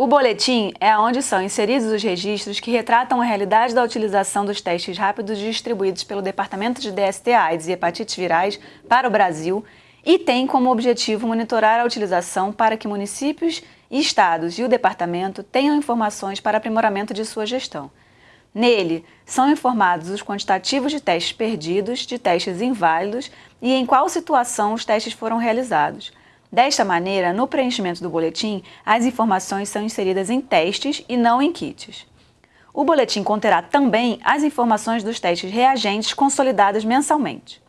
O boletim é onde são inseridos os registros que retratam a realidade da utilização dos testes rápidos distribuídos pelo Departamento de DST AIDS e Hepatites Virais para o Brasil e tem como objetivo monitorar a utilização para que municípios estados e o departamento tenham informações para aprimoramento de sua gestão. Nele, são informados os quantitativos de testes perdidos, de testes inválidos e em qual situação os testes foram realizados, Desta maneira, no preenchimento do boletim, as informações são inseridas em testes e não em kits. O boletim conterá também as informações dos testes reagentes consolidados mensalmente.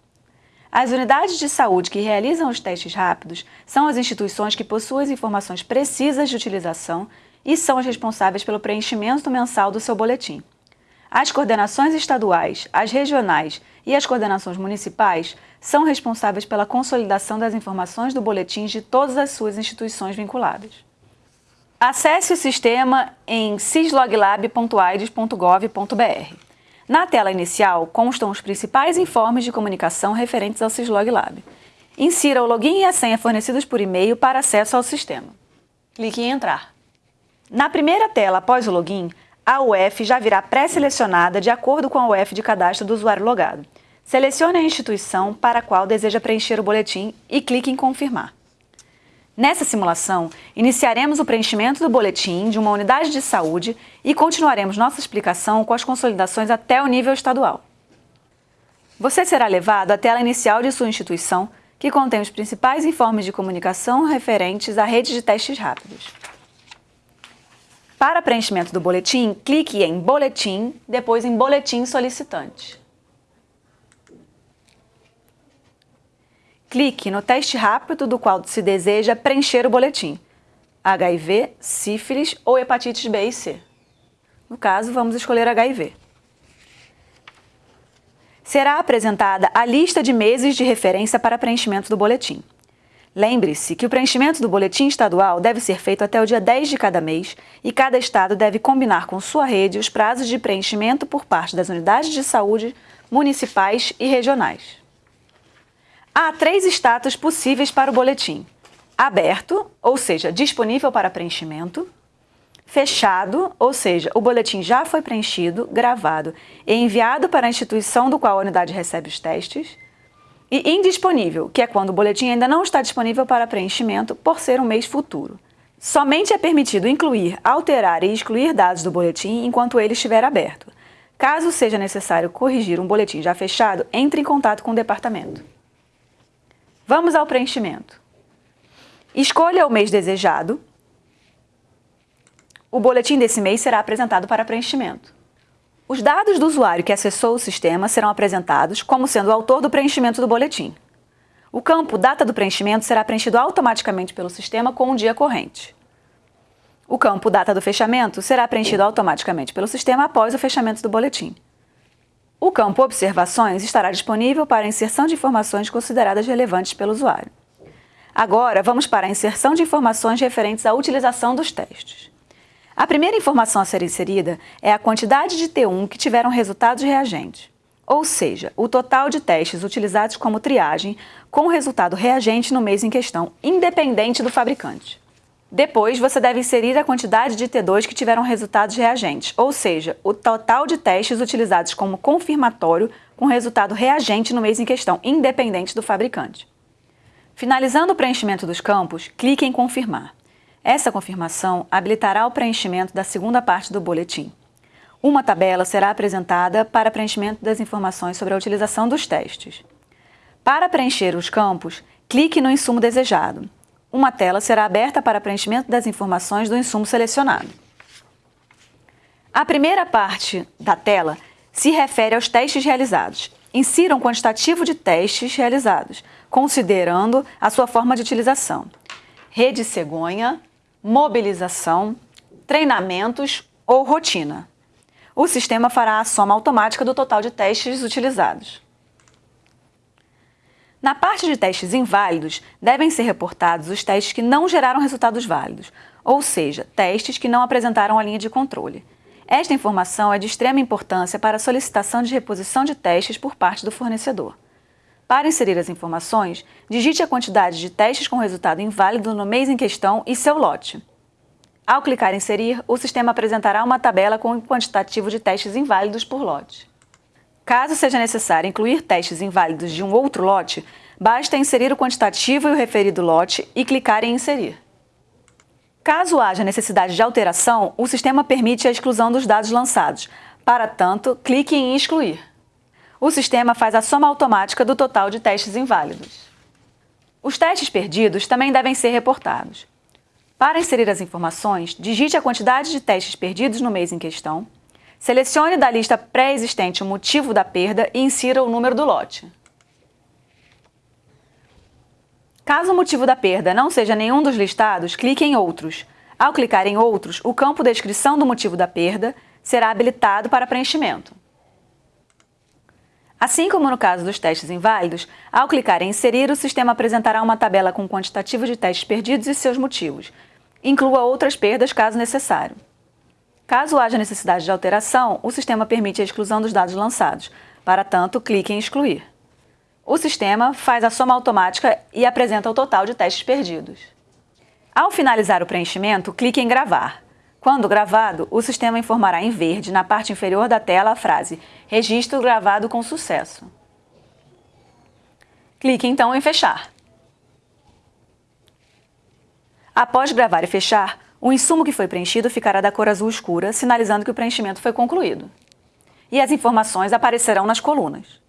As unidades de saúde que realizam os testes rápidos são as instituições que possuem as informações precisas de utilização e são as responsáveis pelo preenchimento mensal do seu boletim. As coordenações estaduais, as regionais e as coordenações municipais são responsáveis pela consolidação das informações do boletim de todas as suas instituições vinculadas. Acesse o sistema em cisloglab.aides.gov.br. Na tela inicial constam os principais informes de comunicação referentes ao Cisloglab. Insira o login e a senha fornecidos por e-mail para acesso ao sistema. Clique em Entrar. Na primeira tela após o login, a UF já virá pré-selecionada de acordo com a UF de cadastro do usuário logado. Selecione a instituição para a qual deseja preencher o boletim e clique em Confirmar. Nessa simulação, iniciaremos o preenchimento do boletim de uma unidade de saúde e continuaremos nossa explicação com as consolidações até o nível estadual. Você será levado à tela inicial de sua instituição, que contém os principais informes de comunicação referentes à rede de testes rápidos. Para preenchimento do boletim, clique em Boletim, depois em Boletim Solicitante. Clique no teste rápido do qual se deseja preencher o boletim. HIV, sífilis ou hepatites B e C. No caso, vamos escolher HIV. Será apresentada a lista de meses de referência para preenchimento do boletim. Lembre-se que o preenchimento do boletim estadual deve ser feito até o dia 10 de cada mês e cada estado deve combinar com sua rede os prazos de preenchimento por parte das unidades de saúde municipais e regionais. Há três status possíveis para o boletim. Aberto, ou seja, disponível para preenchimento. Fechado, ou seja, o boletim já foi preenchido, gravado e enviado para a instituição do qual a unidade recebe os testes e indisponível, que é quando o boletim ainda não está disponível para preenchimento por ser um mês futuro. Somente é permitido incluir, alterar e excluir dados do boletim enquanto ele estiver aberto. Caso seja necessário corrigir um boletim já fechado, entre em contato com o departamento. Vamos ao preenchimento. Escolha o mês desejado. O boletim desse mês será apresentado para preenchimento. Os dados do usuário que acessou o sistema serão apresentados como sendo o autor do preenchimento do boletim. O campo Data do preenchimento será preenchido automaticamente pelo sistema com o dia corrente. O campo Data do fechamento será preenchido automaticamente pelo sistema após o fechamento do boletim. O campo Observações estará disponível para inserção de informações consideradas relevantes pelo usuário. Agora, vamos para a inserção de informações referentes à utilização dos testes. A primeira informação a ser inserida é a quantidade de T1 que tiveram resultados reagentes, ou seja, o total de testes utilizados como triagem com resultado reagente no mês em questão, independente do fabricante. Depois, você deve inserir a quantidade de T2 que tiveram resultados reagentes, ou seja, o total de testes utilizados como confirmatório com resultado reagente no mês em questão, independente do fabricante. Finalizando o preenchimento dos campos, clique em Confirmar. Essa confirmação habilitará o preenchimento da segunda parte do boletim. Uma tabela será apresentada para preenchimento das informações sobre a utilização dos testes. Para preencher os campos, clique no insumo desejado. Uma tela será aberta para preenchimento das informações do insumo selecionado. A primeira parte da tela se refere aos testes realizados. Insira um quantitativo de testes realizados, considerando a sua forma de utilização. Rede cegonha, mobilização, treinamentos ou rotina. O sistema fará a soma automática do total de testes utilizados. Na parte de testes inválidos, devem ser reportados os testes que não geraram resultados válidos, ou seja, testes que não apresentaram a linha de controle. Esta informação é de extrema importância para a solicitação de reposição de testes por parte do fornecedor. Para inserir as informações, digite a quantidade de testes com resultado inválido no mês em questão e seu lote. Ao clicar em inserir, o sistema apresentará uma tabela com o quantitativo de testes inválidos por lote. Caso seja necessário incluir testes inválidos de um outro lote, basta inserir o quantitativo e o referido lote e clicar em inserir. Caso haja necessidade de alteração, o sistema permite a exclusão dos dados lançados. Para tanto, clique em excluir. O sistema faz a soma automática do total de testes inválidos. Os testes perdidos também devem ser reportados. Para inserir as informações, digite a quantidade de testes perdidos no mês em questão, selecione da lista pré-existente o motivo da perda e insira o número do lote. Caso o motivo da perda não seja nenhum dos listados, clique em Outros. Ao clicar em Outros, o campo Descrição do motivo da perda será habilitado para preenchimento. Assim como no caso dos testes inválidos, ao clicar em Inserir, o sistema apresentará uma tabela com quantitativo de testes perdidos e seus motivos. Inclua outras perdas caso necessário. Caso haja necessidade de alteração, o sistema permite a exclusão dos dados lançados. Para tanto, clique em Excluir. O sistema faz a soma automática e apresenta o total de testes perdidos. Ao finalizar o preenchimento, clique em Gravar. Quando gravado, o sistema informará em verde, na parte inferior da tela, a frase Registro gravado com sucesso. Clique então em Fechar. Após gravar e fechar, o insumo que foi preenchido ficará da cor azul escura, sinalizando que o preenchimento foi concluído. E as informações aparecerão nas colunas.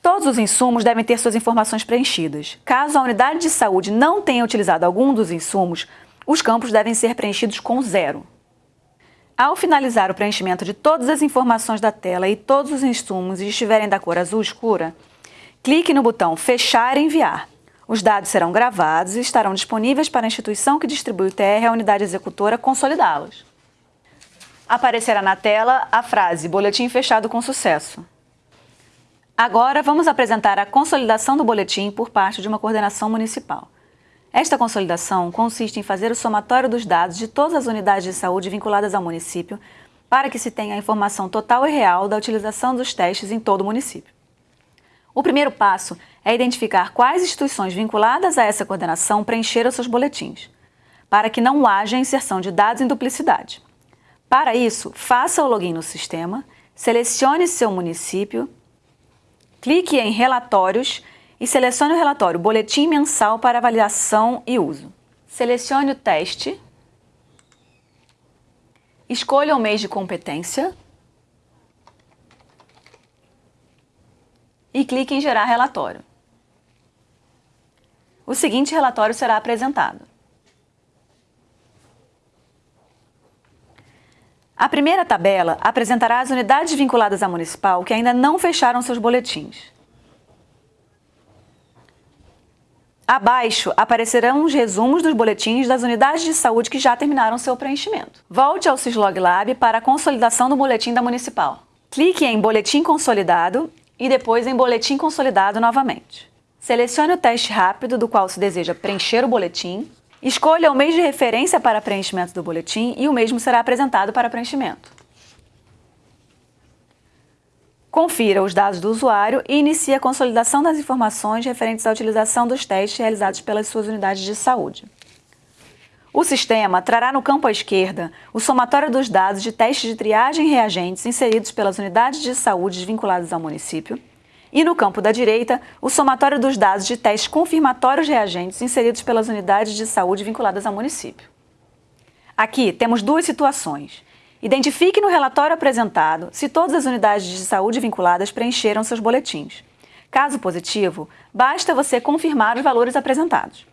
Todos os insumos devem ter suas informações preenchidas. Caso a unidade de saúde não tenha utilizado algum dos insumos, os campos devem ser preenchidos com zero. Ao finalizar o preenchimento de todas as informações da tela e todos os insumos estiverem da cor azul escura, clique no botão Fechar e Enviar. Os dados serão gravados e estarão disponíveis para a instituição que distribui o TR à unidade executora consolidá-los. Aparecerá na tela a frase Boletim fechado com sucesso. Agora vamos apresentar a consolidação do boletim por parte de uma coordenação municipal. Esta consolidação consiste em fazer o somatório dos dados de todas as unidades de saúde vinculadas ao município para que se tenha a informação total e real da utilização dos testes em todo o município. O primeiro passo é identificar quais instituições vinculadas a essa coordenação preencheram seus boletins, para que não haja inserção de dados em duplicidade. Para isso, faça o login no sistema, selecione seu município, clique em Relatórios e selecione o relatório Boletim Mensal para Avaliação e Uso. Selecione o teste, escolha o mês de competência e clique em Gerar relatório. O seguinte relatório será apresentado. A primeira tabela apresentará as unidades vinculadas à municipal que ainda não fecharam seus boletins. Abaixo aparecerão os resumos dos boletins das unidades de saúde que já terminaram seu preenchimento. Volte ao Syslog Lab para a consolidação do boletim da Municipal. Clique em Boletim Consolidado e depois em Boletim Consolidado novamente. Selecione o teste rápido do qual se deseja preencher o boletim, escolha o mês de referência para preenchimento do boletim e o mesmo será apresentado para preenchimento. Confira os dados do usuário e inicie a consolidação das informações referentes à utilização dos testes realizados pelas suas unidades de saúde. O sistema trará no campo à esquerda o somatório dos dados de testes de triagem reagentes inseridos pelas unidades de saúde vinculadas ao município e no campo da direita o somatório dos dados de testes confirmatórios reagentes inseridos pelas unidades de saúde vinculadas ao município. Aqui temos duas situações. Identifique no relatório apresentado se todas as unidades de saúde vinculadas preencheram seus boletins. Caso positivo, basta você confirmar os valores apresentados.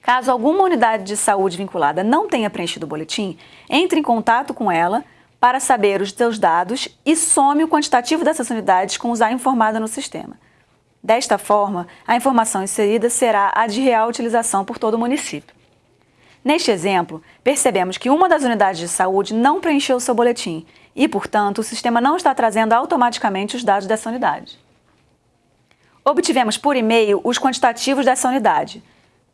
Caso alguma unidade de saúde vinculada não tenha preenchido o boletim, entre em contato com ela para saber os seus dados e some o quantitativo dessas unidades com usar informada no sistema. Desta forma, a informação inserida será a de real utilização por todo o município. Neste exemplo, percebemos que uma das unidades de saúde não preencheu seu boletim e, portanto, o sistema não está trazendo automaticamente os dados dessa unidade. Obtivemos por e-mail os quantitativos dessa unidade,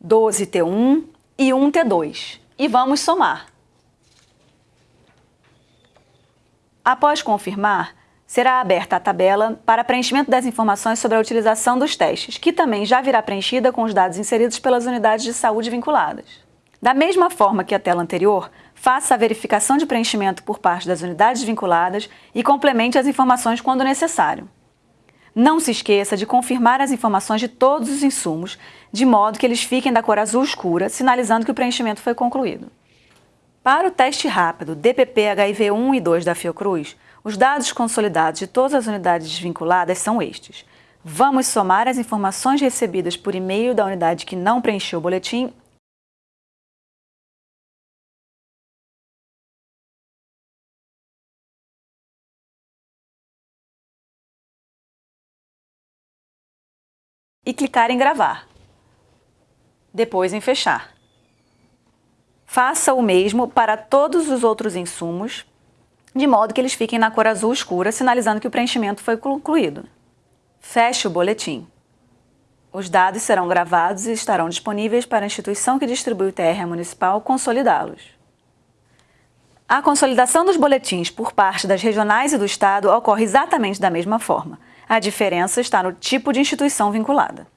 12T1 e 1T2, e vamos somar. Após confirmar, será aberta a tabela para preenchimento das informações sobre a utilização dos testes, que também já virá preenchida com os dados inseridos pelas unidades de saúde vinculadas. Da mesma forma que a tela anterior, faça a verificação de preenchimento por parte das unidades vinculadas e complemente as informações quando necessário. Não se esqueça de confirmar as informações de todos os insumos, de modo que eles fiquem da cor azul escura, sinalizando que o preenchimento foi concluído. Para o teste rápido DPP HIV1 e 2 da Fiocruz, os dados consolidados de todas as unidades vinculadas são estes. Vamos somar as informações recebidas por e-mail da unidade que não preencheu o boletim e clicar em gravar. Depois em fechar. Faça o mesmo para todos os outros insumos, de modo que eles fiquem na cor azul escura, sinalizando que o preenchimento foi concluído. Feche o boletim. Os dados serão gravados e estarão disponíveis para a instituição que distribui o TR municipal consolidá-los. A consolidação dos boletins por parte das regionais e do Estado ocorre exatamente da mesma forma. A diferença está no tipo de instituição vinculada.